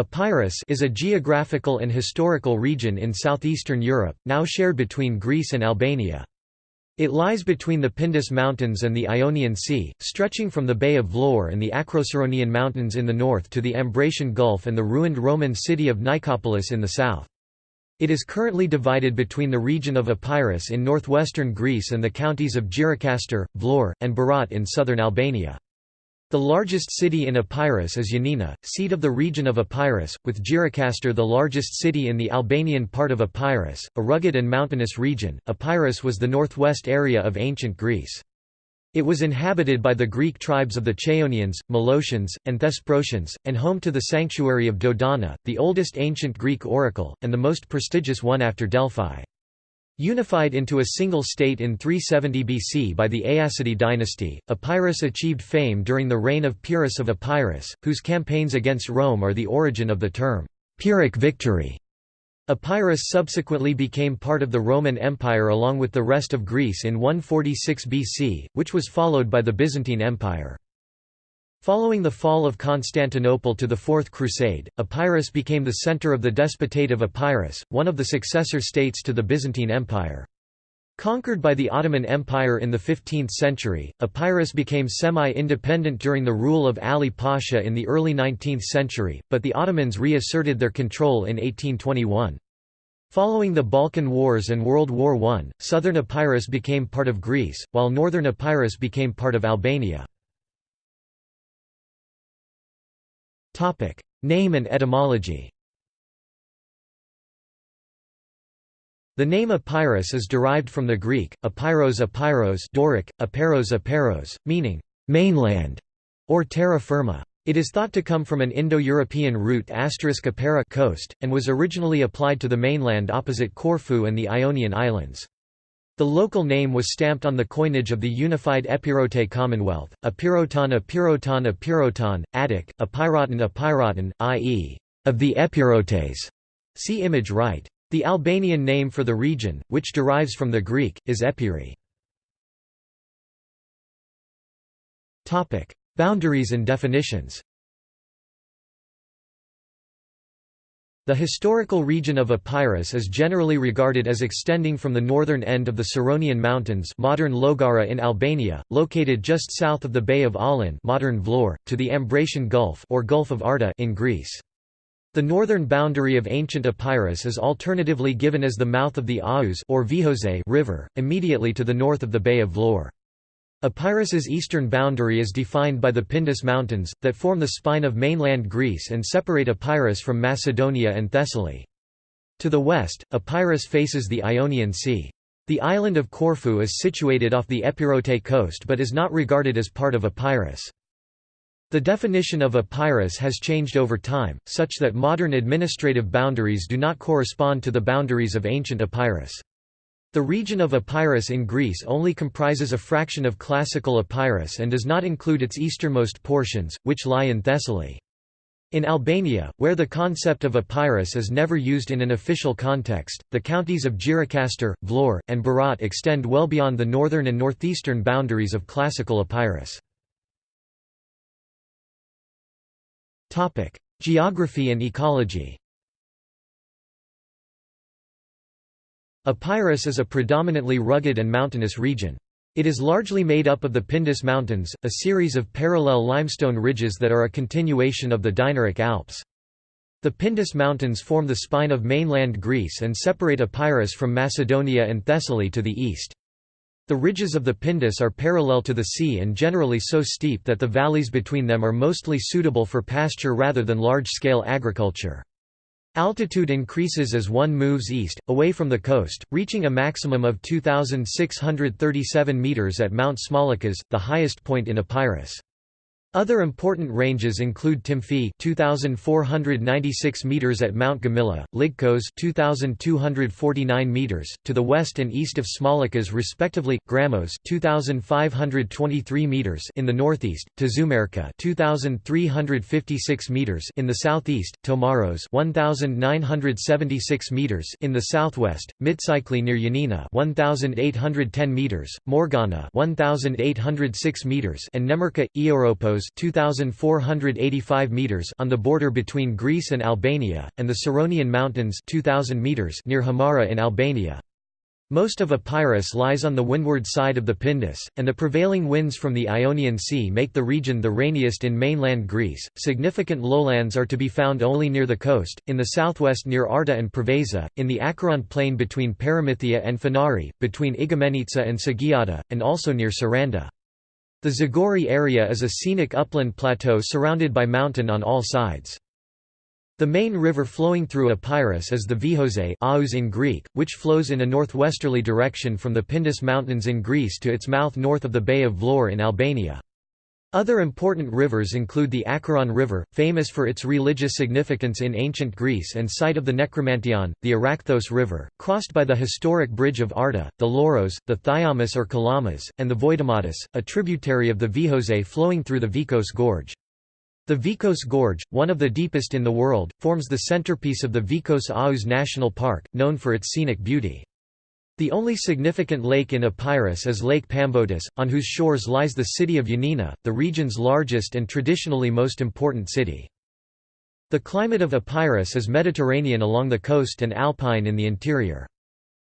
Epirus is a geographical and historical region in southeastern Europe, now shared between Greece and Albania. It lies between the Pindus Mountains and the Ionian Sea, stretching from the Bay of Vlorë and the Acroceraunian Mountains in the north to the Ambracian Gulf and the ruined Roman city of Nicopolis in the south. It is currently divided between the region of Epirus in northwestern Greece and the counties of Gjirokastër, Vlorë, and Berat in southern Albania. The largest city in Epirus is Yanina, seat of the region of Epirus, with Gjirokastër the largest city in the Albanian part of Epirus, a rugged and mountainous region. Epirus was the northwest area of ancient Greece. It was inhabited by the Greek tribes of the Chaonians, Molossians, and Thesprotians, and home to the sanctuary of Dodona, the oldest ancient Greek oracle, and the most prestigious one after Delphi. Unified into a single state in 370 BC by the Aeacidae dynasty, Epirus achieved fame during the reign of Pyrrhus of Epirus, whose campaigns against Rome are the origin of the term, Pyrrhic victory. Epirus subsequently became part of the Roman Empire along with the rest of Greece in 146 BC, which was followed by the Byzantine Empire. Following the fall of Constantinople to the Fourth Crusade, Epirus became the center of the Despotate of Epirus, one of the successor states to the Byzantine Empire. Conquered by the Ottoman Empire in the 15th century, Epirus became semi-independent during the rule of Ali Pasha in the early 19th century, but the Ottomans reasserted their control in 1821. Following the Balkan Wars and World War I, southern Epirus became part of Greece, while northern Epirus became part of Albania. Name and etymology The name Epirus is derived from the Greek, Epyros Epyros Doric, Eperos Eperos, meaning, mainland, or terra firma. It is thought to come from an Indo-European root *apera coast, and was originally applied to the mainland opposite Corfu and the Ionian Islands. The local name was stamped on the coinage of the unified Epirote Commonwealth, Epiroton Epiroton Epiroton, Attic, Epiroton Epiroton, i.e., of the Epirotes. See image right. The Albanian name for the region, which derives from the Greek, is Epiri. Boundaries and definitions The historical region of Epirus is generally regarded as extending from the northern end of the Ceraunian Mountains modern Llogara in Albania, located just south of the Bay of Aulon modern Vlorë, to the Ambracian Gulf or Gulf of Arta in Greece. The northern boundary of ancient Epirus is alternatively given as the mouth of the Aous or Vihose river, immediately to the north of the Bay of Vlorë. Epirus's eastern boundary is defined by the Pindus Mountains, that form the spine of mainland Greece and separate Epirus from Macedonia and Thessaly. To the west, Epirus faces the Ionian Sea. The island of Corfu is situated off the Epirote coast but is not regarded as part of Epirus. The definition of Epirus has changed over time, such that modern administrative boundaries do not correspond to the boundaries of ancient Epirus. The region of Epirus in Greece only comprises a fraction of classical Epirus and does not include its easternmost portions, which lie in Thessaly. In Albania, where the concept of Epirus is never used in an official context, the counties of Gjirokastër, Vlorë, and Berat extend well beyond the northern and northeastern boundaries of classical Epirus. Geography and ecology Epirus is a predominantly rugged and mountainous region. It is largely made up of the Pindus Mountains, a series of parallel limestone ridges that are a continuation of the Dinaric Alps. The Pindus Mountains form the spine of mainland Greece and separate Epirus from Macedonia and Thessaly to the east. The ridges of the Pindus are parallel to the sea and generally so steep that the valleys between them are mostly suitable for pasture rather than large-scale agriculture. Altitude increases as one moves east, away from the coast, reaching a maximum of 2,637 metres at Mount Smolikas, the highest point in Epirus. Other important ranges include Tymfi 2496 meters at Mount Gamila, Lygkos 2249 meters to the west and east of Smolikas respectively, Gramos 2523 meters in the northeast, Tzoumerka 2356 meters in the southeast, Tomaros 1976 meters in the southwest, Mitsikli near Yanina 1810 meters, Mourgana 1806 meters and Nemirka Eoropos Vikos 2485 meters on the border between Greece and Albania, and the Ceraunian Mountains 2000 meters near Hamara in Albania. Most of Epirus lies on the windward side of the Pindus, and the prevailing winds from the Ionian Sea make the region the rainiest in mainland Greece. Significant lowlands are to be found only near the coast, in the southwest near Arta and Preveza, in the Acheron plain between Paramythia and Phanari, between Igoumenitsa and Sagiada, and also near Saranda. The Zagori area is a scenic upland plateau surrounded by mountain on all sides. The main river flowing through Epirus is the Vihose Aous in Greek, which flows in a northwesterly direction from the Pindus Mountains in Greece to its mouth north of the Bay of Vlorë in Albania. Other important rivers include the Acheron River, famous for its religious significance in ancient Greece and site of the Necromanteion, the Arachthos River, crossed by the historic bridge of Arta, the Louros, the Thyamis or Kalamas, and the Voidomatis, a tributary of the Vihose flowing through the Vikos Gorge. The Vikos Gorge, one of the deepest in the world, forms the centerpiece of the Vikos Aous National Park, known for its scenic beauty. The only significant lake in Epirus is Lake Pamvotis, on whose shores lies the city of Yanina, the region's largest and traditionally most important city. The climate of Epirus is Mediterranean along the coast and alpine in the interior.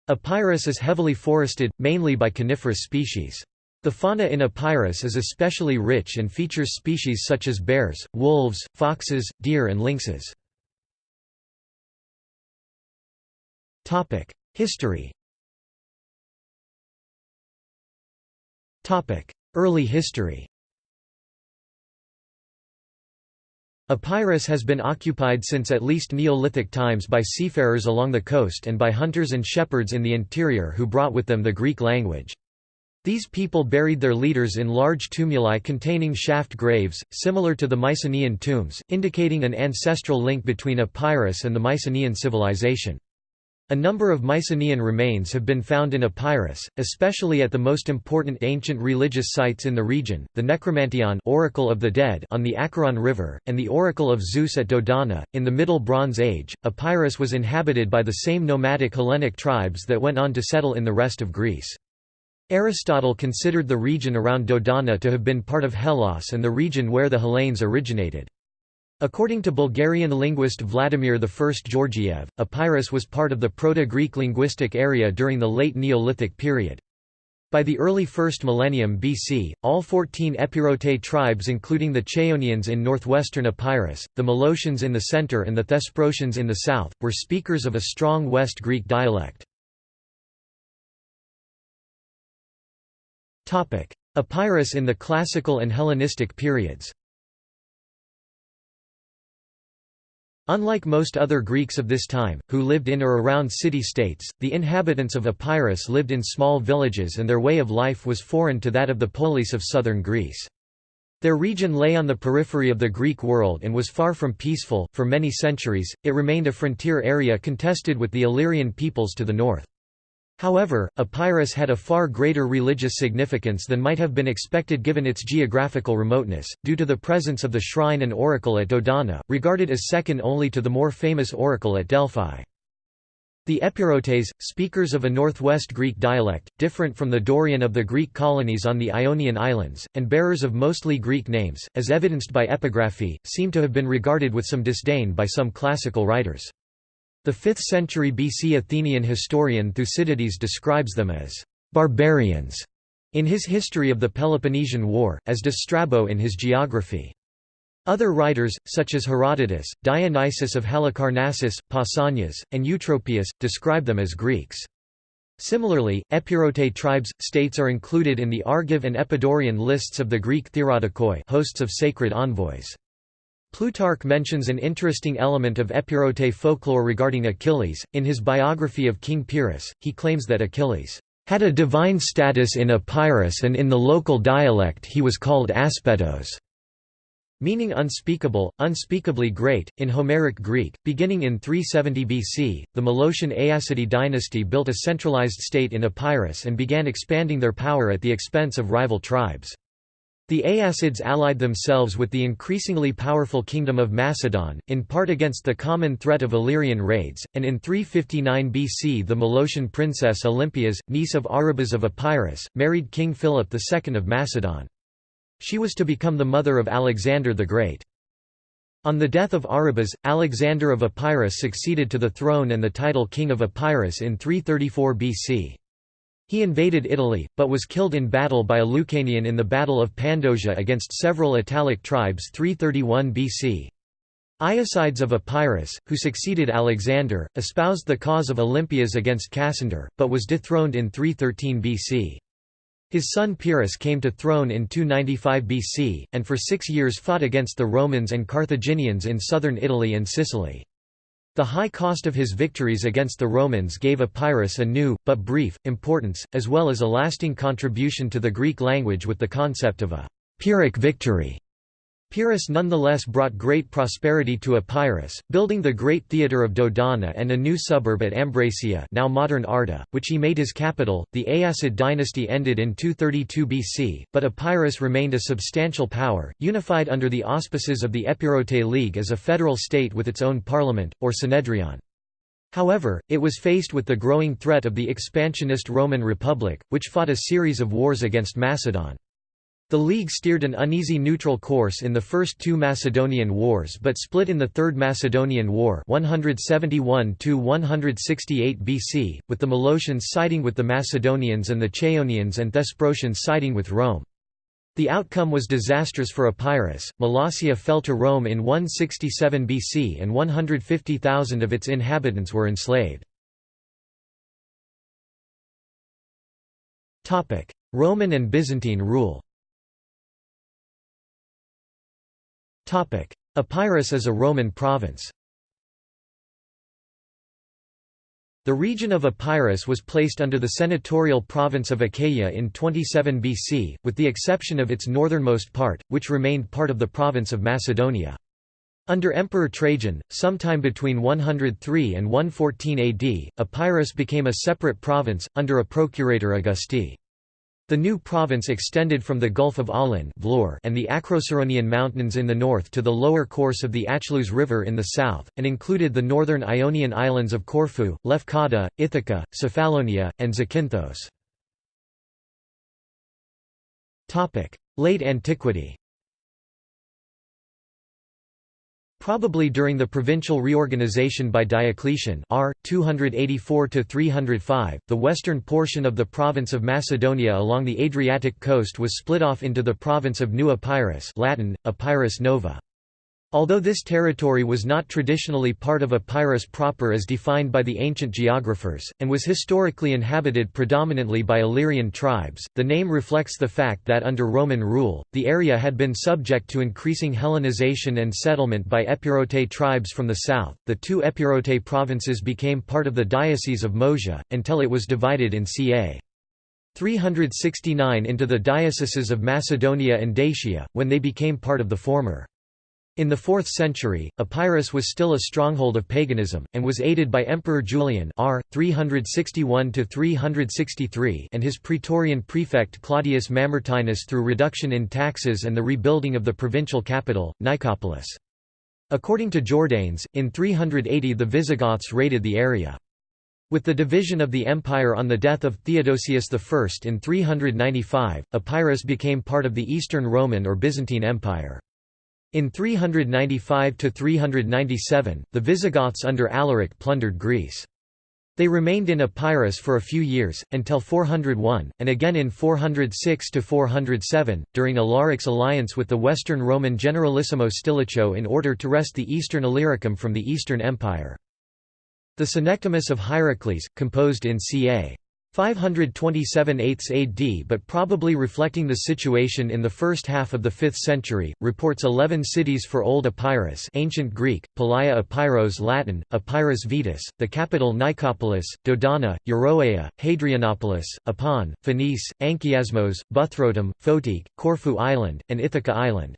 Epirus is heavily forested, mainly by coniferous species. The fauna in Epirus is especially rich and features species such as bears, wolves, foxes, deer and lynxes. History Early history Epirus has been occupied since at least Neolithic times by seafarers along the coast and by hunters and shepherds in the interior who brought with them the Greek language. These people buried their leaders in large tumuli containing shaft graves, similar to the Mycenaean tombs, indicating an ancestral link between Epirus and the Mycenaean civilization. A number of Mycenaean remains have been found in Epirus, especially at the most important ancient religious sites in the region, the Necromanteion Oracle of the Dead on the Acheron River, and the Oracle of Zeus at Dodona. In the Middle Bronze Age, Epirus was inhabited by the same nomadic Hellenic tribes that went on to settle in the rest of Greece. Aristotle considered the region around Dodona to have been part of Hellas and the region where the Hellenes originated. According to Bulgarian linguist Vladimir I Georgiev, Epirus was part of the Proto-Greek linguistic area during the late Neolithic period. By the early 1st millennium BC, all 14 Epirote tribes including the Chaonians in northwestern Epirus, the Molossians in the center and the Thesprotians in the south, were speakers of a strong West Greek dialect. Epirus in the Classical and Hellenistic periods Unlike most other Greeks of this time, who lived in or around city-states, the inhabitants of Epirus lived in small villages and their way of life was foreign to that of the polis of southern Greece. Their region lay on the periphery of the Greek world and was far from peaceful. For many centuries, it remained a frontier area contested with the Illyrian peoples to the north. However, Epirus had a far greater religious significance than might have been expected given its geographical remoteness, due to the presence of the shrine and oracle at Dodona, regarded as second only to the more famous oracle at Delphi. The Epirotes, speakers of a northwest Greek dialect, different from the Dorian of the Greek colonies on the Ionian Islands, and bearers of mostly Greek names, as evidenced by epigraphy, seem to have been regarded with some disdain by some classical writers. The 5th century BC Athenian historian Thucydides describes them as «barbarians» in his History of the Peloponnesian War, as does Strabo in his Geography. Other writers, such as Herodotus, Dionysius of Halicarnassus, Pausanias, and Eutropius, describe them as Greeks. Similarly, Epirote tribes, states are included in the Argive and Epidaurian lists of the Greek theorodokoi hosts of sacred envoys. Plutarch mentions an interesting element of Epirote folklore regarding Achilles. In his biography of King Pyrrhus, he claims that Achilles had a divine status in Epirus and in the local dialect he was called Aspetos, meaning unspeakable, unspeakably great. In Homeric Greek, beginning in 370 BC, the Molossian Aeacidae dynasty built a centralized state in Epirus and began expanding their power at the expense of rival tribes. The Aeacids allied themselves with the increasingly powerful kingdom of Macedon, in part against the common threat of Illyrian raids, and in 359 BC the Molossian princess Olympias, niece of Arybbas of Epirus, married King Philip II of Macedon. She was to become the mother of Alexander the Great. On the death of Arybbas, Alexander of Epirus succeeded to the throne and the title King of Epirus in 334 BC. He invaded Italy, but was killed in battle by a Lucanian in the Battle of Pandosia against several Italic tribes 331 BC. Aeacides of Epirus, who succeeded Alexander, espoused the cause of Olympias against Cassander, but was dethroned in 313 BC. His son Pyrrhus came to throne in 295 BC, and for six years fought against the Romans and Carthaginians in southern Italy and Sicily. The high cost of his victories against the Romans gave Epirus a new, but brief, importance, as well as a lasting contribution to the Greek language with the concept of a «Pyrrhic victory». Pyrrhus nonetheless brought great prosperity to Epirus, building the great theatre of Dodona and a new suburb at Ambracia now modern Arta, which he made his capital. The Aeacid dynasty ended in 232 BC, but Epirus remained a substantial power, unified under the auspices of the Epirote League as a federal state with its own parliament, or Synedrion. However, it was faced with the growing threat of the expansionist Roman Republic, which fought a series of wars against Macedon. The League steered an uneasy neutral course in the first two Macedonian wars but split in the Third Macedonian War 171 BC, with the Molossians siding with the Macedonians and the Chaonians and Thesprotians siding with Rome. The outcome was disastrous for Epirus. Molossia fell to Rome in 167 BC and 150,000 of its inhabitants were enslaved. Roman and Byzantine rule Epirus is a Roman province. The region of Epirus was placed under the senatorial province of Achaia in 27 BC, with the exception of its northernmost part, which remained part of the province of Macedonia. Under Emperor Trajan, sometime between 103 and 114 AD, Epirus became a separate province, under a procurator Augusti. The new province extended from the Gulf of Aulon and the Acroceraunian Mountains in the north to the lower course of the Achelous River in the south, and included the northern Ionian islands of Corfu, Lefkada, Ithaca, Cephalonia, and Zakynthos. Late antiquity Probably during the provincial reorganization by Diocletian R. 284–305, the western portion of the province of Macedonia along the Adriatic coast was split off into the province of New Epirus Latin, Epirus Nova. Although this territory was not traditionally part of Epirus proper as defined by the ancient geographers, and was historically inhabited predominantly by Illyrian tribes, the name reflects the fact that under Roman rule, the area had been subject to increasing Hellenization and settlement by Epirote tribes from the south. The two Epirote provinces became part of the Diocese of Moesia, until it was divided in ca. 369 into the dioceses of Macedonia and Dacia, when they became part of the former. In the 4th century, Epirus was still a stronghold of paganism, and was aided by Emperor Julian r. 361 and his praetorian prefect Claudius Mamertinus through reduction in taxes and the rebuilding of the provincial capital, Nicopolis. According to Jordanes, in 380 the Visigoths raided the area. With the division of the empire on the death of Theodosius I in 395, Epirus became part of the Eastern Roman or Byzantine Empire. In 395–397, the Visigoths under Alaric plundered Greece. They remained in Epirus for a few years, until 401, and again in 406–407, during Alaric's alliance with the Western Roman Generalissimo Stilicho in order to wrest the eastern Illyricum from the Eastern Empire. The Synecdemus of Hierocles, composed in ca. 527 8 AD but probably reflecting the situation in the first half of the 5th century, reports 11 cities for Old Epirus ancient Greek, Palaia Epeiros Latin, Epirus Vetus, the capital Nicopolis, Dodona, Euroea, Hadrianopolis, Apon, Phenice, Anchiasmos, Buthrotum, Photique, Corfu Island, and Ithaca Island.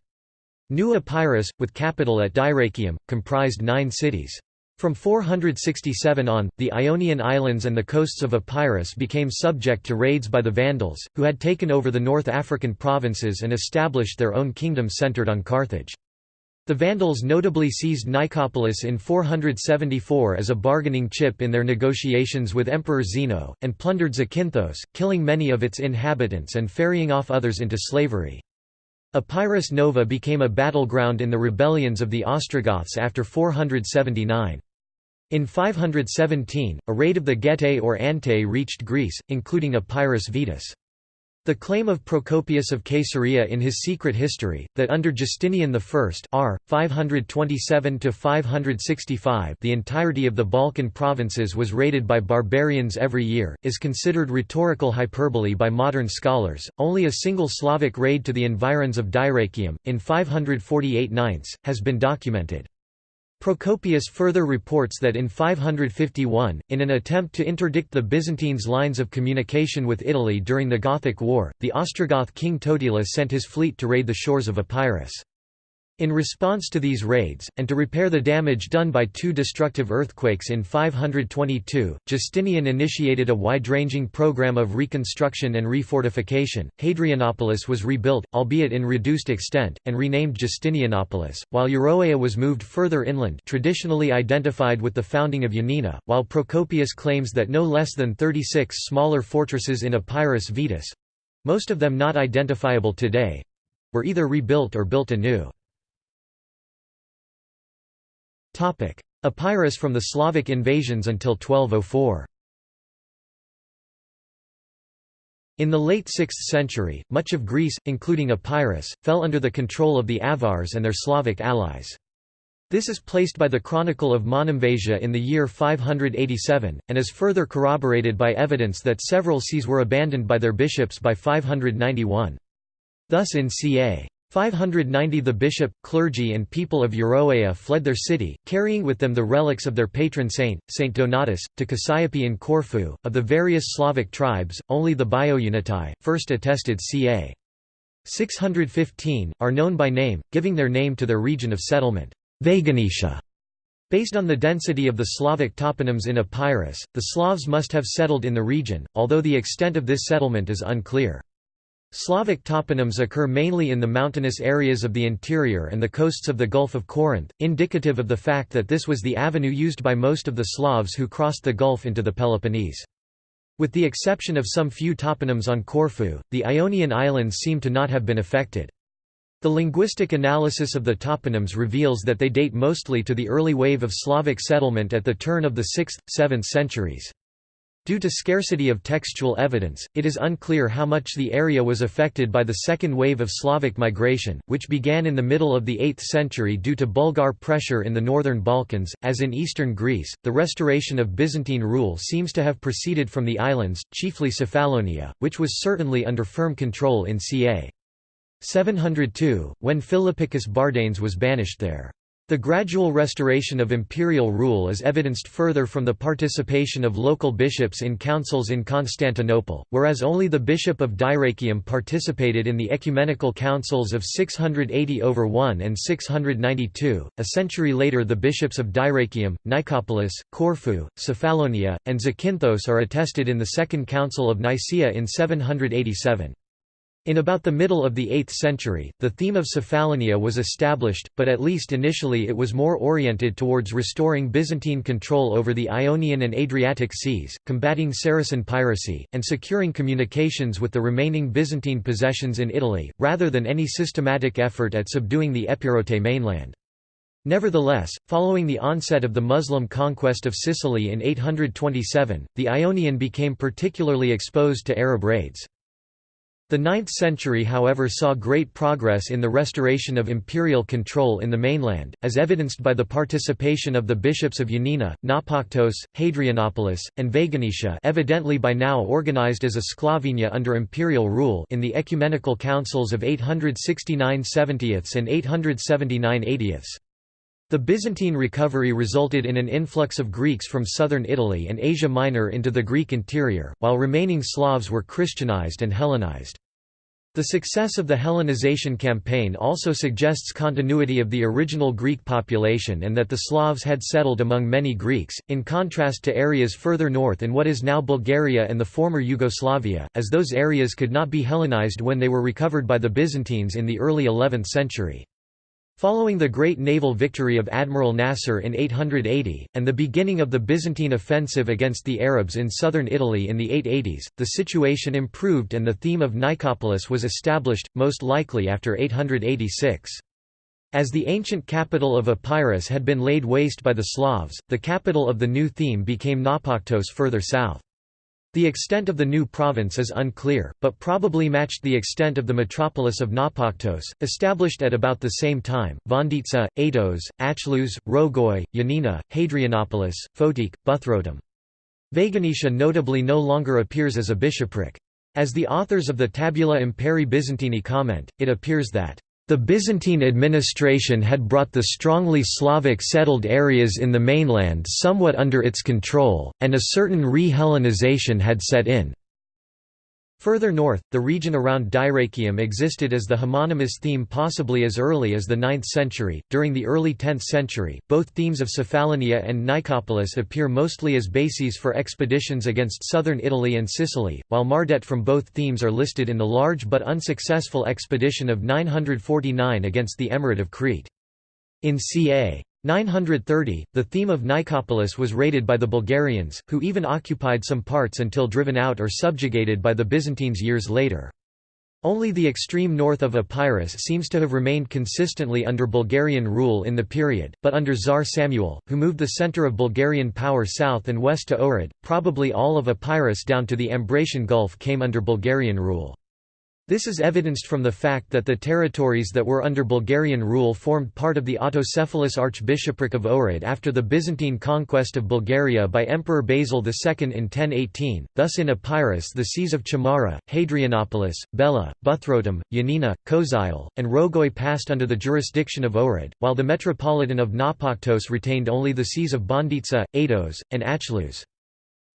New Epirus, with capital at Dyrrachium, comprised nine cities. From 467 on, the Ionian Islands and the coasts of Epirus became subject to raids by the Vandals, who had taken over the North African provinces and established their own kingdom centered on Carthage. The Vandals notably seized Nicopolis in 474 as a bargaining chip in their negotiations with Emperor Zeno, and plundered Zakynthos, killing many of its inhabitants and ferrying off others into slavery. Epirus Nova became a battleground in the rebellions of the Ostrogoths after 479. In 517, a raid of the Getae or Antae reached Greece, including Epirus Vetus. The claim of Procopius of Caesarea in his Secret History, that under Justinian I r. 527–565 the entirety of the Balkan provinces was raided by barbarians every year, is considered rhetorical hyperbole by modern scholars. Only a single Slavic raid to the environs of Dyrrachium, in 548 9 has been documented. Procopius further reports that in 551, in an attempt to interdict the Byzantines' lines of communication with Italy during the Gothic War, the Ostrogoth king Totila sent his fleet to raid the shores of Epirus. In response to these raids, and to repair the damage done by two destructive earthquakes in 522, Justinian initiated a wide-ranging program of reconstruction and refortification. Hadrianopolis was rebuilt, albeit in reduced extent, and renamed Justinianopolis, while Euroea was moved further inland traditionally identified with the founding of Yanina, while Procopius claims that no less than 36 smaller fortresses in Epirus Vetus—most of them not identifiable today—were either rebuilt or built anew. Epirus from the Slavic invasions until 1204 In the late 6th century, much of Greece, including Epirus, fell under the control of the Avars and their Slavic allies. This is placed by the Chronicle of Monemvasia in the year 587, and is further corroborated by evidence that several sees were abandoned by their bishops by 591. Thus in ca. 590 the bishop, clergy and people of Euroea fled their city, carrying with them the relics of their patron saint, Saint Donatus, to Cassiope in Corfu. Of the various Slavic tribes, only the Biounyanitai, first attested ca. 615, are known by name, giving their name to their region of settlement, Vaganetia. Based on the density of the Slavic toponyms in Epirus, the Slavs must have settled in the region, although the extent of this settlement is unclear. Slavic toponyms occur mainly in the mountainous areas of the interior and the coasts of the Gulf of Corinth, indicative of the fact that this was the avenue used by most of the Slavs who crossed the Gulf into the Peloponnese. With the exception of some few toponyms on Corfu, the Ionian Islands seem to not have been affected. The linguistic analysis of the toponyms reveals that they date mostly to the early wave of Slavic settlement at the turn of the 6th, 7th centuries. Due to scarcity of textual evidence, it is unclear how much the area was affected by the second wave of Slavic migration, which began in the middle of the 8th century due to Bulgar pressure in the northern Balkans. As in eastern Greece, the restoration of Byzantine rule seems to have proceeded from the islands, chiefly Cephalonia, which was certainly under firm control in ca. 702, when Philippicus Bardanes was banished there. The gradual restoration of imperial rule is evidenced further from the participation of local bishops in councils in Constantinople, whereas only the bishop of Dyrrachium participated in the ecumenical councils of 680 over 1 and 692. A century later, the bishops of Dyrrachium, Nicopolis, Corfu, Cephalonia, and Zakynthos are attested in the Second Council of Nicaea in 787. In about the middle of the 8th century, the theme of Cephalonia was established, but at least initially it was more oriented towards restoring Byzantine control over the Ionian and Adriatic seas, combating Saracen piracy, and securing communications with the remaining Byzantine possessions in Italy, rather than any systematic effort at subduing the Epirote mainland. Nevertheless, following the onset of the Muslim conquest of Sicily in 827, the Ionian became particularly exposed to Arab raids. The 9th century however saw great progress in the restoration of imperial control in the mainland, as evidenced by the participation of the bishops of Ioannina, Naupactos, Hadrianopolis, and Vaganetia evidently by now organized as a Sclavinia under imperial rule in the ecumenical councils of 869 70ths and 879 80ths. The Byzantine recovery resulted in an influx of Greeks from southern Italy and Asia Minor into the Greek interior, while remaining Slavs were Christianized and Hellenized. The success of the Hellenization campaign also suggests continuity of the original Greek population and that the Slavs had settled among many Greeks, in contrast to areas further north in what is now Bulgaria and the former Yugoslavia, as those areas could not be Hellenized when they were recovered by the Byzantines in the early 11th century. Following the great naval victory of Admiral Nasser in 880, and the beginning of the Byzantine offensive against the Arabs in southern Italy in the 880s, the situation improved and the theme of Nicopolis was established, most likely after 886. As the ancient capital of Epirus had been laid waste by the Slavs, the capital of the new theme became Naupactos further south. The extent of the new province is unclear, but probably matched the extent of the metropolis of Naupactos, established at about the same time. Vonditsa, Aetos, Achlous, Rogoi, Yanina, Hadrianopolis, Photique, Buthrotum. Vaganetia notably no longer appears as a bishopric. As the authors of the Tabula Imperii Byzantini comment, it appears that the Byzantine administration had brought the strongly Slavic settled areas in the mainland somewhat under its control, and a certain re-Hellenization had set in. Further north, the region around Dyrrachium existed as the homonymous theme possibly as early as the 9th century. During the early 10th century, both themes of Cephalonia and Nicopolis appear mostly as bases for expeditions against southern Italy and Sicily, while Mardaites from both themes are listed in the large but unsuccessful expedition of 949 against the Emirate of Crete. In ca. 930, the theme of Nicopolis was raided by the Bulgarians, who even occupied some parts until driven out or subjugated by the Byzantines years later. Only the extreme north of Epirus seems to have remained consistently under Bulgarian rule in the period, but under Tsar Samuel, who moved the center of Bulgarian power south and west to Ohrid, probably all of Epirus down to the Ambracian Gulf came under Bulgarian rule. This is evidenced from the fact that the territories that were under Bulgarian rule formed part of the autocephalous archbishopric of Ohrid after the Byzantine conquest of Bulgaria by Emperor Basil II in 1018, thus in Epirus the sees of Chamara, Hadrianopolis, Bela, Buthrotum, Yanina, Koziel, and Rogoi passed under the jurisdiction of Ohrid, while the Metropolitan of Naupactos retained only the sees of Bonditsa, Aetos, and Achlous.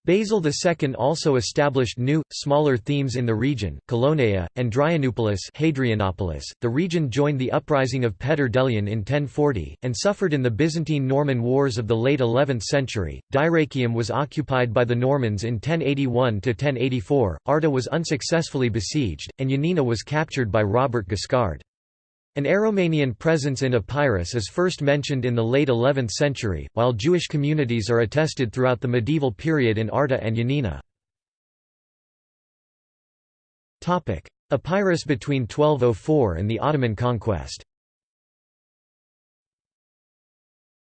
Basil II also established new, smaller themes in the region, Colonaea, and Dryanupolis Hadrianopolis. .The region joined the uprising of Petar Delian in 1040, and suffered in the Byzantine-Norman wars of the late 11th century. Dyrrachium was occupied by the Normans in 1081–1084, Arta was unsuccessfully besieged, and Yanina was captured by Robert Guiscard. An Aromanian presence in Epirus is first mentioned in the late 11th century, while Jewish communities are attested throughout the medieval period in Arta and Yanina. Epirus between 1204 and the Ottoman conquest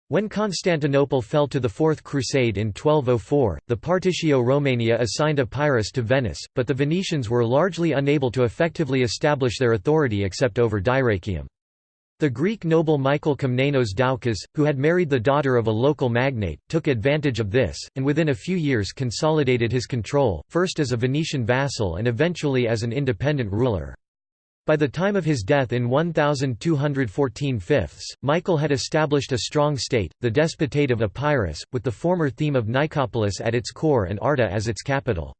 When Constantinople fell to the Fourth Crusade in 1204, the Partitio Romaniae assigned Epirus to Venice, but the Venetians were largely unable to effectively establish their authority except over Dyrrachium. The Greek noble Michael Komnenos Doukas, who had married the daughter of a local magnate, took advantage of this, and within a few years consolidated his control, first as a Venetian vassal and eventually as an independent ruler. By the time of his death in 1214 fifths, Michael had established a strong state, the Despotate of Epirus, with the former theme of Nicopolis at its core and Arta as its capital.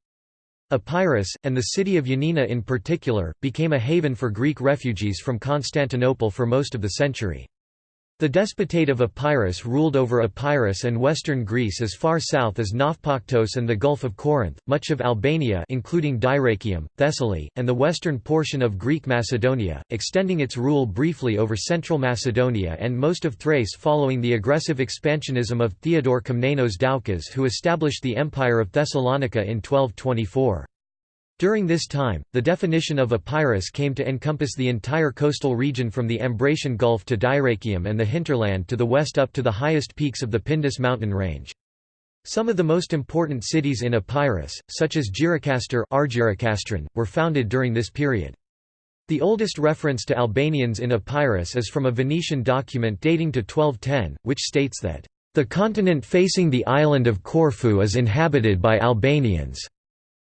Epirus, and the city of Yanina in particular, became a haven for Greek refugees from Constantinople for most of the century. The despotate of Epirus ruled over Epirus and western Greece as far south as Naupactos and the Gulf of Corinth, much of Albania including Dyrrachium, Thessaly, and the western portion of Greek Macedonia, extending its rule briefly over central Macedonia and most of Thrace following the aggressive expansionism of Theodore Komnenos Doukas who established the Empire of Thessalonica in 1224. During this time, the definition of Epirus came to encompass the entire coastal region from the Ambracian Gulf to Dyrrachium and the hinterland to the west up to the highest peaks of the Pindus mountain range. Some of the most important cities in Epirus, such as Gjirokastra were founded during this period. The oldest reference to Albanians in Epirus is from a Venetian document dating to 1210, which states that, "...the continent facing the island of Corfu is inhabited by Albanians."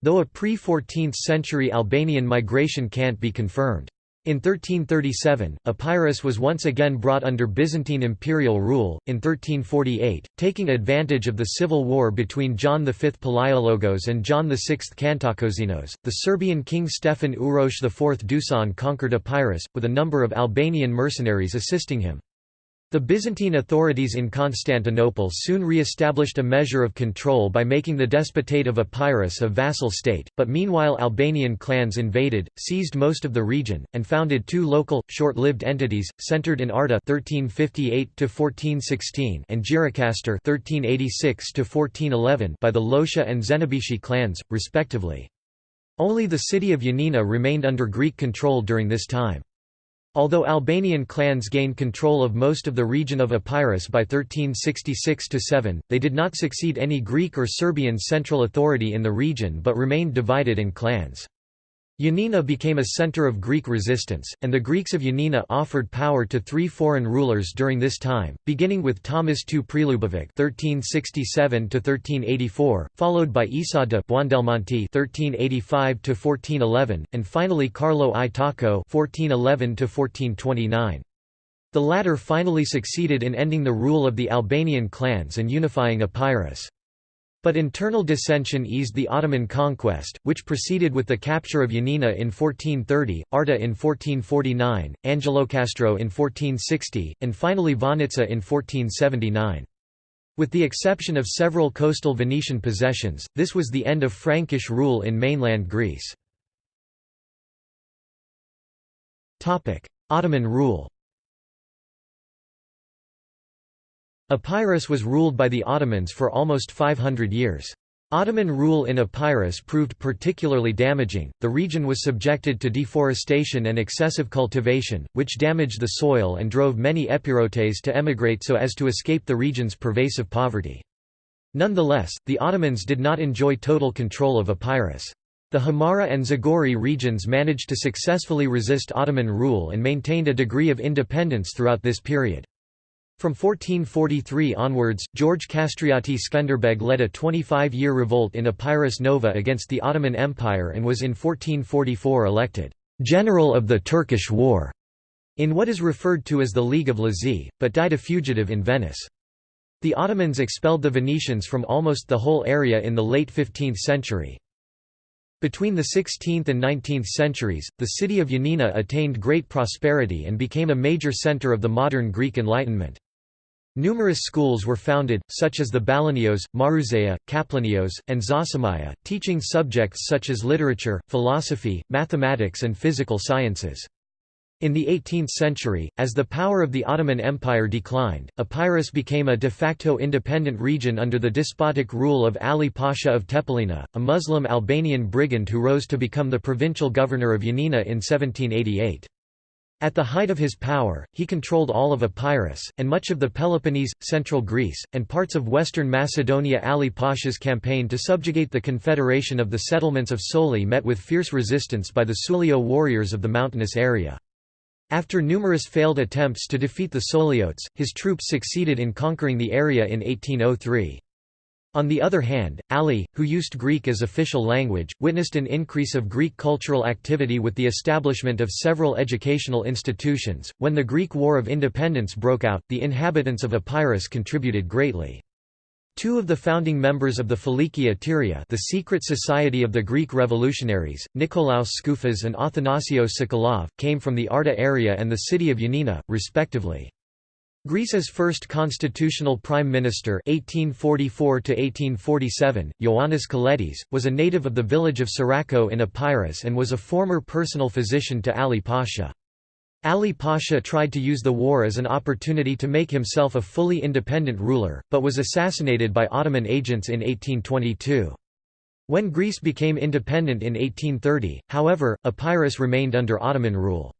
Though a pre-14th century Albanian migration can't be confirmed. In 1337, Epirus was once again brought under Byzantine imperial rule. In 1348, taking advantage of the civil war between John V Palaiologos and John VI Kantakouzenos, the Serbian king Stefan Uroš IV Dusan conquered Epirus, with a number of Albanian mercenaries assisting him. The Byzantine authorities in Constantinople soon re-established a measure of control by making the Despotate of Epirus a vassal state, but meanwhile Albanian clans invaded, seized most of the region, and founded two local, short-lived entities, centered in Arta 1358 and Gjirokastër 1386 by the Losha and Zenebishi clans, respectively. Only the city of Yanina remained under Greek control during this time. Although Albanian clans gained control of most of the region of Epirus by 1366–7, they did not succeed any Greek or Serbian central authority in the region but remained divided in clans. Yanina became a center of Greek resistance, and the Greeks of Yanina offered power to three foreign rulers during this time, beginning with Thomas II Prelubovic (1367–1384), followed by Isa de Buondelmonti (1385–1411), and finally Carlo I Tocco (1411–1429). The latter finally succeeded in ending the rule of the Albanian clans and unifying Epirus. But internal dissension eased the Ottoman conquest, which proceeded with the capture of Yanina in 1430, Arta in 1449, Angelokastro in 1460, and finally Vonitsa in 1479. With the exception of several coastal Venetian possessions, this was the end of Frankish rule in mainland Greece. Ottoman rule Epirus was ruled by the Ottomans for almost 500 years. Ottoman rule in Epirus proved particularly damaging. The region was subjected to deforestation and excessive cultivation, which damaged the soil and drove many Epirotes to emigrate so as to escape the region's pervasive poverty. Nonetheless, the Ottomans did not enjoy total control of Epirus. The Hamara and Zagori regions managed to successfully resist Ottoman rule and maintained a degree of independence throughout this period. From 1443 onwards, George Kastrioti Skenderbeg led a 25-year revolt in Epirus Nova against the Ottoman Empire and was in 1444 elected «General of the Turkish War» in what is referred to as the League of Lezhë, but died a fugitive in Venice. The Ottomans expelled the Venetians from almost the whole area in the late 15th century. Between the 16th and 19th centuries, the city of Yanina attained great prosperity and became a major center of the modern Greek Enlightenment. Numerous schools were founded, such as the Balanios, Maroutsaia, Kaplanios, and Zosimaia, teaching subjects such as literature, philosophy, mathematics and physical sciences. In the 18th century, as the power of the Ottoman Empire declined, Epirus became a de facto independent region under the despotic rule of Ali Pasha of Tepelena, a Muslim Albanian brigand who rose to become the provincial governor of Yanina in 1788. At the height of his power, he controlled all of Epirus, and much of the Peloponnese, central Greece, and parts of western Macedonia Ali Pasha's campaign to subjugate the confederation of the settlements of Souli met with fierce resistance by the Sulio warriors of the mountainous area. After numerous failed attempts to defeat the Souliotes, his troops succeeded in conquering the area in 1803. On the other hand, Ali, who used Greek as official language, witnessed an increase of Greek cultural activity with the establishment of several educational institutions. When the Greek War of Independence broke out, the inhabitants of Epirus contributed greatly. Two of the founding members of the Filiki Eteria the secret society of the Greek revolutionaries, Nikolaos Skoufas and Athanasios Tsakalov, came from the Arta area and the city of Yanina, respectively. Greece's first constitutional prime minister 1844 Ioannis Kolettis, was a native of the village of Syrrako in Epirus and was a former personal physician to Ali Pasha. Ali Pasha tried to use the war as an opportunity to make himself a fully independent ruler, but was assassinated by Ottoman agents in 1822. When Greece became independent in 1830, however, Epirus remained under Ottoman rule.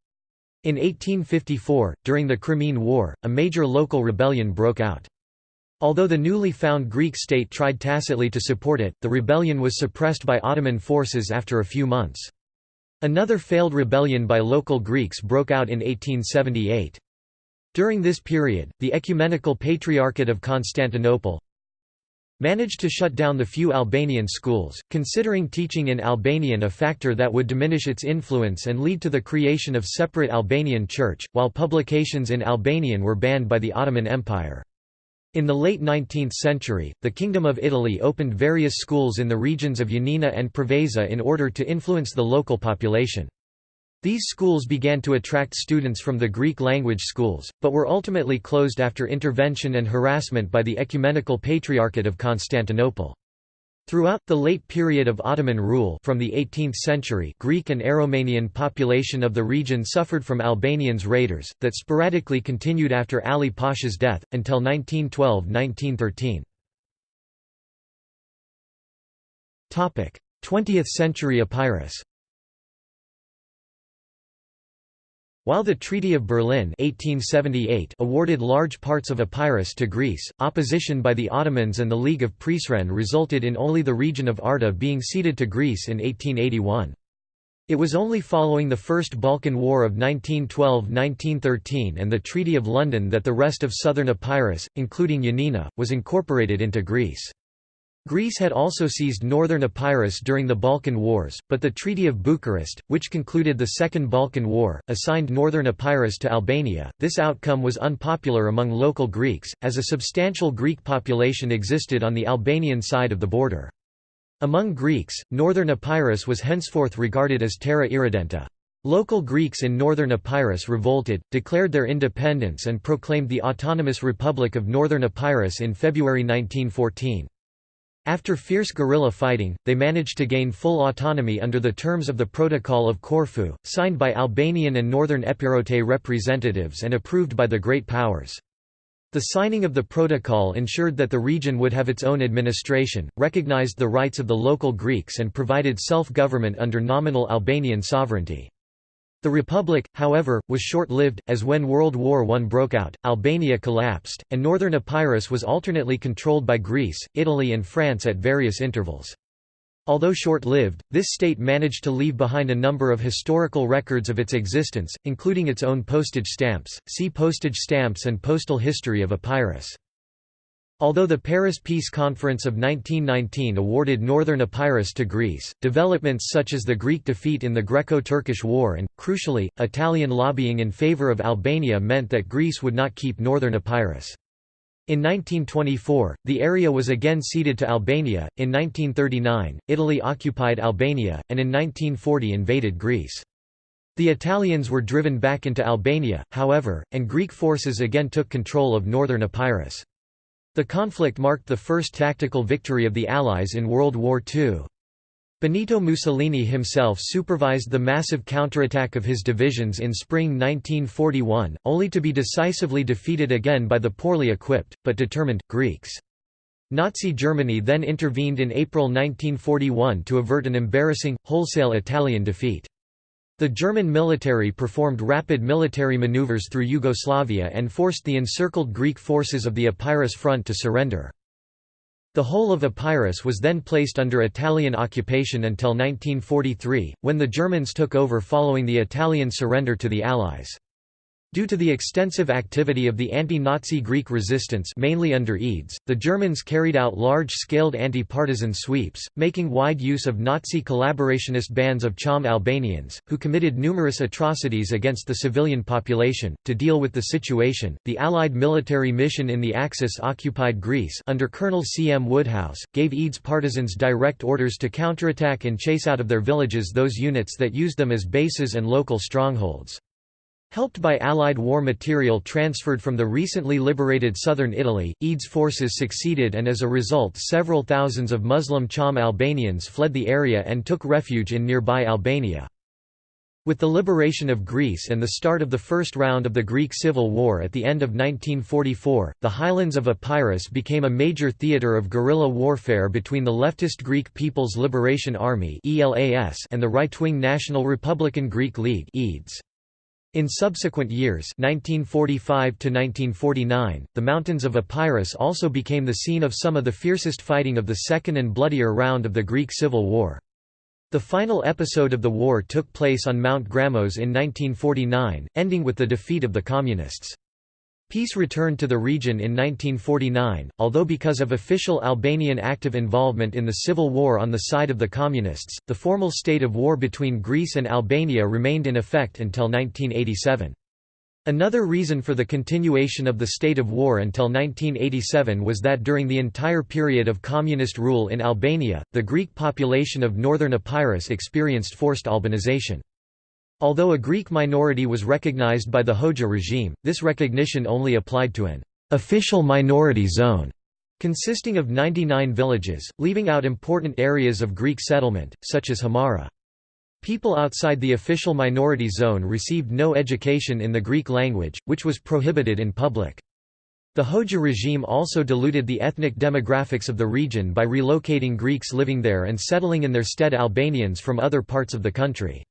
In 1854, during the Crimean War, a major local rebellion broke out. Although the newly found Greek state tried tacitly to support it, the rebellion was suppressed by Ottoman forces after a few months. Another failed rebellion by local Greeks broke out in 1878. During this period, the Ecumenical Patriarchate of Constantinople, managed to shut down the few Albanian schools, considering teaching in Albanian a factor that would diminish its influence and lead to the creation of separate Albanian church, while publications in Albanian were banned by the Ottoman Empire. In the late 19th century, the Kingdom of Italy opened various schools in the regions of Yanina and Preveza in order to influence the local population. These schools began to attract students from the Greek language schools, but were ultimately closed after intervention and harassment by the Ecumenical Patriarchate of Constantinople. Throughout, the late period of Ottoman rule from the 18th century Greek and Aromanian population of the region suffered from Albanians raiders, that sporadically continued after Ali Pasha's death, until 1912–1913. 20th century Epirus While the Treaty of Berlin 1878 awarded large parts of Epirus to Greece, opposition by the Ottomans and the League of Prizren resulted in only the region of Arta being ceded to Greece in 1881. It was only following the First Balkan War of 1912–1913 and the Treaty of London that the rest of southern Epirus, including Yanina, was incorporated into Greece. Greece had also seized northern Epirus during the Balkan Wars, but the Treaty of Bucharest, which concluded the Second Balkan War, assigned northern Epirus to Albania. This outcome was unpopular among local Greeks, as a substantial Greek population existed on the Albanian side of the border. Among Greeks, northern Epirus was henceforth regarded as terra irredenta. Local Greeks in northern Epirus revolted, declared their independence and proclaimed the Autonomous Republic of Northern Epirus in February 1914. After fierce guerrilla fighting, they managed to gain full autonomy under the terms of the Protocol of Corfu, signed by Albanian and Northern Epirote representatives and approved by the Great Powers. The signing of the protocol ensured that the region would have its own administration, recognized the rights of the local Greeks and provided self-government under nominal Albanian sovereignty. The republic, however, was short-lived, as when World War I broke out, Albania collapsed, and northern Epirus was alternately controlled by Greece, Italy and France at various intervals. Although short-lived, this state managed to leave behind a number of historical records of its existence, including its own postage stamps. See Postage stamps and postal history of Epirus. Although the Paris Peace Conference of 1919 awarded northern Epirus to Greece, developments such as the Greek defeat in the Greco-Turkish War and, crucially, Italian lobbying in favor of Albania meant that Greece would not keep northern Epirus. In 1924, the area was again ceded to Albania, in 1939, Italy occupied Albania, and in 1940 invaded Greece. The Italians were driven back into Albania, however, and Greek forces again took control of northern Epirus. The conflict marked the first tactical victory of the Allies in World War II. Benito Mussolini himself supervised the massive counterattack of his divisions in spring 1941, only to be decisively defeated again by the poorly equipped, but determined, Greeks. Nazi Germany then intervened in April 1941 to avert an embarrassing, wholesale Italian defeat. The German military performed rapid military maneuvers through Yugoslavia and forced the encircled Greek forces of the Epirus front to surrender. The whole of Epirus was then placed under Italian occupation until 1943, when the Germans took over following the Italian surrender to the Allies. Due to the extensive activity of the anti-Nazi Greek resistance mainly under EDES, the Germans carried out large-scaled anti-partisan sweeps, making wide use of Nazi collaborationist bands of Cham Albanians, who committed numerous atrocities against the civilian population. To deal with the situation, the Allied military mission in the Axis-occupied Greece under Colonel C. M. Woodhouse, gave EDES partisans direct orders to counterattack and chase out of their villages those units that used them as bases and local strongholds. Helped by Allied war material transferred from the recently liberated southern Italy, EDES forces succeeded and as a result several thousands of Muslim Cham Albanians fled the area and took refuge in nearby Albania. With the liberation of Greece and the start of the first round of the Greek Civil War at the end of 1944, the highlands of Epirus became a major theatre of guerrilla warfare between the leftist Greek People's Liberation Army and the right-wing National Republican Greek League. In subsequent years 1945 the mountains of Epirus also became the scene of some of the fiercest fighting of the second and bloodier round of the Greek Civil War. The final episode of the war took place on Mount Grammos in 1949, ending with the defeat of the Communists. Peace returned to the region in 1949, although because of official Albanian active involvement in the civil war on the side of the Communists, the formal state of war between Greece and Albania remained in effect until 1987. Another reason for the continuation of the state of war until 1987 was that during the entire period of communist rule in Albania, the Greek population of northern Epirus experienced forced Albanization. Although a Greek minority was recognized by the Hoxha regime, this recognition only applied to an official minority zone consisting of 99 villages, leaving out important areas of Greek settlement, such as Himara. People outside the official minority zone received no education in the Greek language, which was prohibited in public. The Hoxha regime also diluted the ethnic demographics of the region by relocating Greeks living there and settling in their stead Albanians from other parts of the country.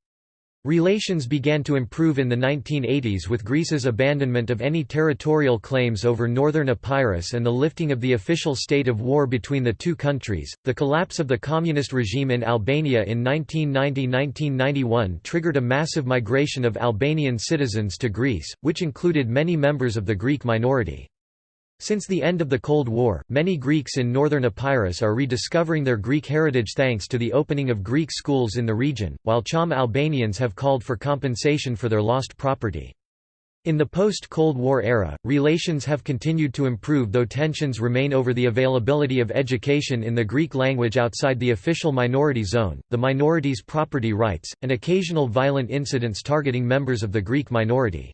Relations began to improve in the 1980s with Greece's abandonment of any territorial claims over northern Epirus and the lifting of the official state of war between the two countries. The collapse of the communist regime in Albania in 1990-1991 triggered a massive migration of Albanian citizens to Greece, which included many members of the Greek minority. Since the end of the Cold War, many Greeks in northern Epirus are rediscovering their Greek heritage thanks to the opening of Greek schools in the region, while Cham Albanians have called for compensation for their lost property. In the post-Cold War era, relations have continued to improve though tensions remain over the availability of education in the Greek language outside the official minority zone, the minority's property rights, and occasional violent incidents targeting members of the Greek minority.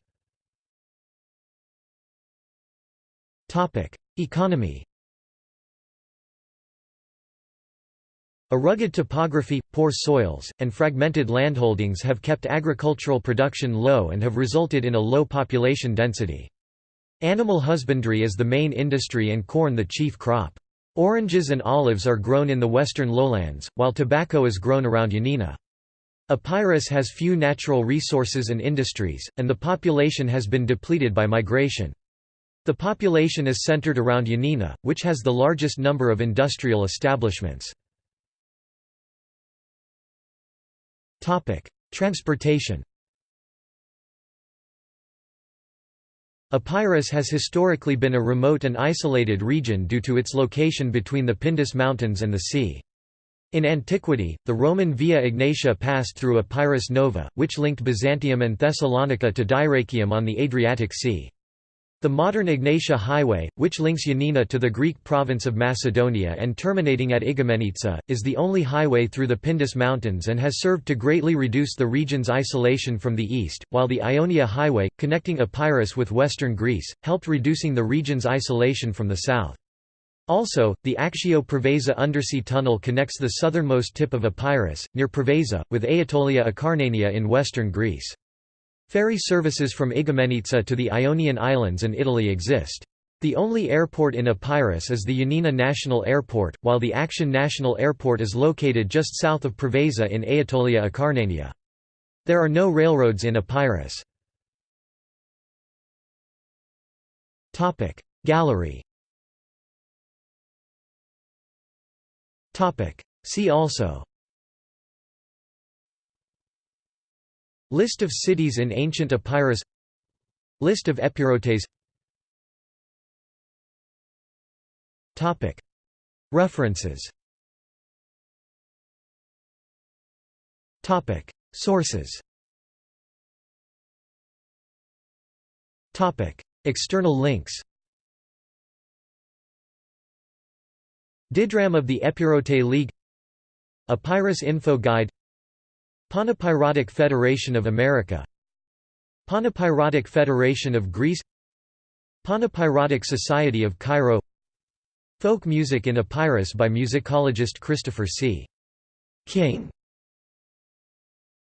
Economy A rugged topography, poor soils, and fragmented landholdings have kept agricultural production low and have resulted in a low population density. Animal husbandry is the main industry and corn the chief crop. Oranges and olives are grown in the western lowlands, while tobacco is grown around Yanina. Epirus has few natural resources and industries, and the population has been depleted by migration. The population is centered around Yanina, which has the largest number of industrial establishments. Transportation Epirus has historically been a remote and isolated region due to its location between the Pindus Mountains and the sea. In antiquity, the Roman Via Egnatia passed through Epirus Nova, which linked Byzantium and Thessalonica to Dyrrachium on the Adriatic Sea. The modern Egnatia Highway, which links Yanina to the Greek province of Macedonia and terminating at Igoumenitsa, is the only highway through the Pindus Mountains and has served to greatly reduce the region's isolation from the east, while the Ionia Highway, connecting Epirus with western Greece, helped reducing the region's isolation from the south. Also, the Aktio Preveza undersea tunnel connects the southernmost tip of Epirus, near Preveza, with Aetolia Acarnania in western Greece. Ferry services from Igoumenitsa to the Ionian Islands and Italy exist. The only airport in Epirus is the Yanina National Airport, while the Aktion National Airport is located just south of Preveza in Aetolia Acarnania. There are no railroads in Epirus. Gallery See also List of cities in ancient Epirus. List of Epirotes References. Sources. External links. Didrachm of the Epirote League. Epirus Info Guide Panepirotic Federation of America. Panepirotic Federation of Greece. Panepirotic Society of Cairo. Folk music in Epirus by musicologist Christopher C. King